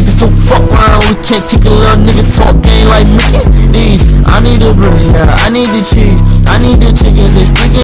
niggas don't fuck around. We can't kick a little nigga talk game like me. These, I need the bricks, yeah, I need the cheese, I need the chickens,